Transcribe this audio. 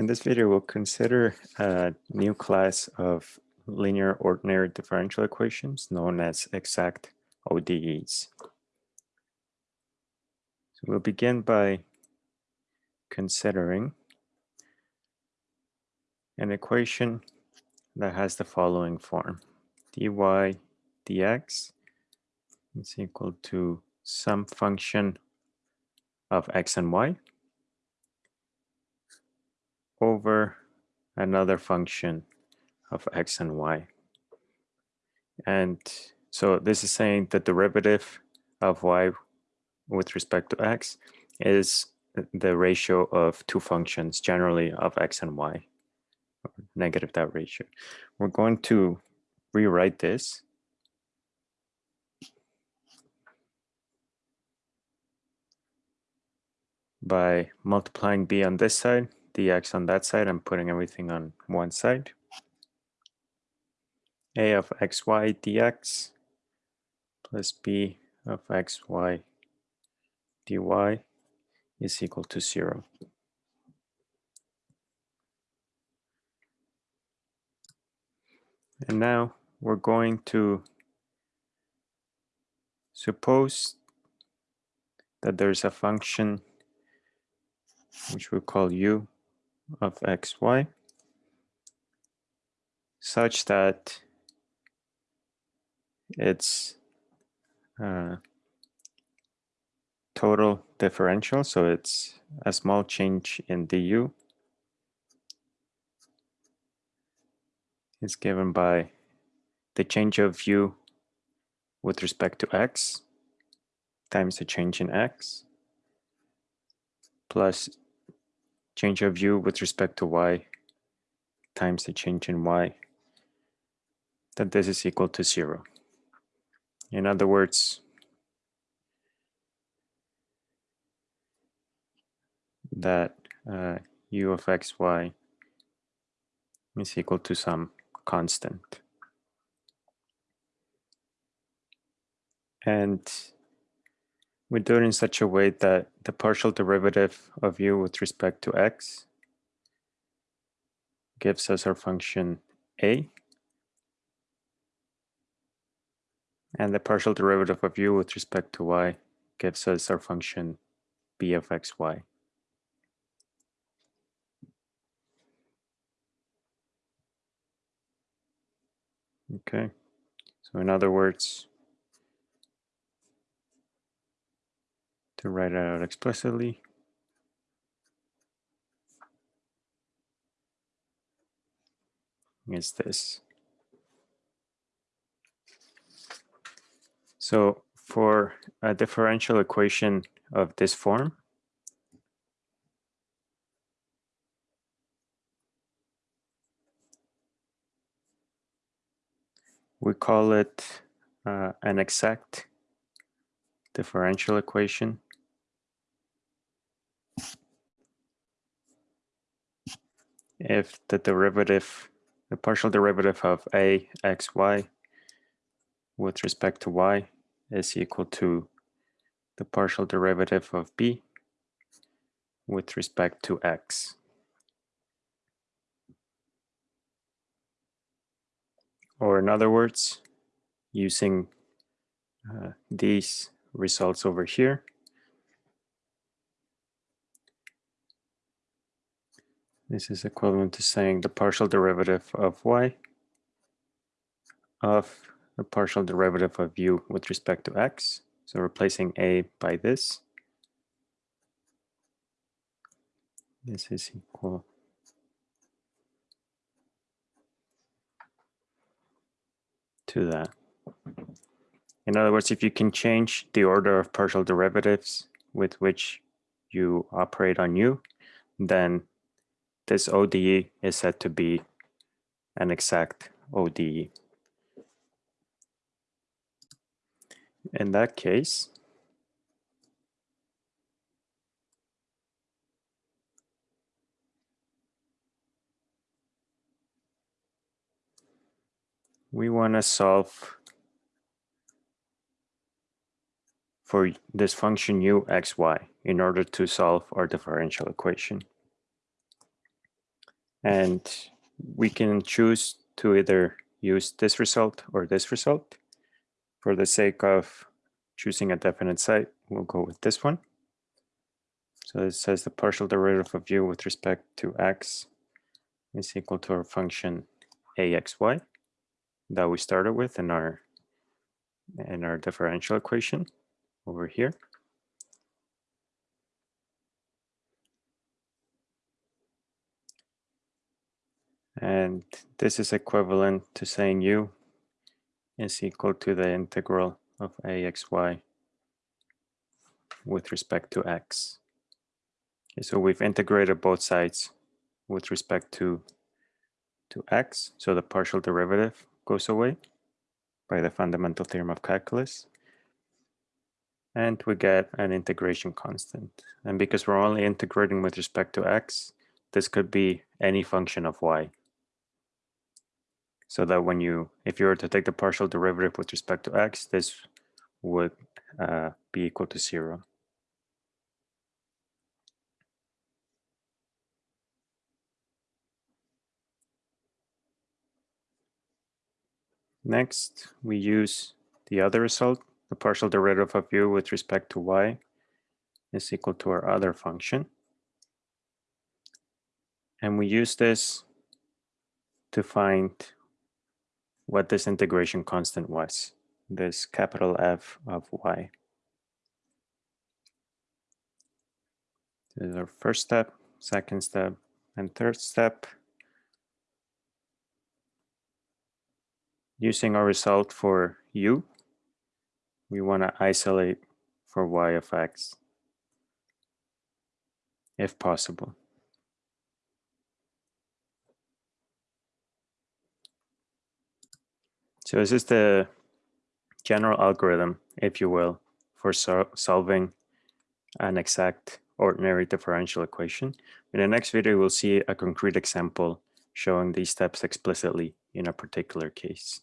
In this video, we'll consider a new class of linear ordinary differential equations known as exact ODEs. So we'll begin by considering an equation that has the following form. dy dx is equal to some function of x and y over another function of x and y. And so this is saying the derivative of y with respect to x is the ratio of two functions, generally of x and y, negative that ratio. We're going to rewrite this by multiplying b on this side dx on that side. I'm putting everything on one side. a of xy dx plus b of xy dy is equal to zero. And now we're going to suppose that there's a function which we call u of xy such that it's uh, total differential, so it's a small change in du is given by the change of u with respect to x times the change in x plus change of u with respect to y times the change in y, that this is equal to zero. In other words, that uh, u of xy is equal to some constant. And we do it in such a way that the partial derivative of u with respect to x gives us our function a. And the partial derivative of u with respect to y gives us our function b of xy. Okay, so in other words, to write it out explicitly. is this. So for a differential equation of this form, we call it uh, an exact differential equation. If the derivative, the partial derivative of a x y with respect to y is equal to the partial derivative of b with respect to x. Or in other words, using uh, these results over here, This is equivalent to saying the partial derivative of y of the partial derivative of u with respect to x. So replacing a by this. This is equal to that. In other words, if you can change the order of partial derivatives with which you operate on u, then this ODE is said to be an exact ODE. In that case, we want to solve for this function u x y in order to solve our differential equation. And we can choose to either use this result or this result. For the sake of choosing a definite site, we'll go with this one. So it says the partial derivative of u with respect to x is equal to our function axy that we started with in our in our differential equation over here. And this is equivalent to saying u is equal to the integral of axy with respect to x. Okay, so we've integrated both sides with respect to, to x. So the partial derivative goes away by the fundamental theorem of calculus. And we get an integration constant. And because we're only integrating with respect to x, this could be any function of y so that when you, if you were to take the partial derivative with respect to x, this would uh, be equal to zero. Next, we use the other result, the partial derivative of u with respect to y is equal to our other function. And we use this to find what this integration constant was, this capital F of y. This is our first step, second step, and third step. Using our result for u, we want to isolate for y of x, if possible. So this is the general algorithm, if you will, for so solving an exact ordinary differential equation. In the next video, we'll see a concrete example showing these steps explicitly in a particular case.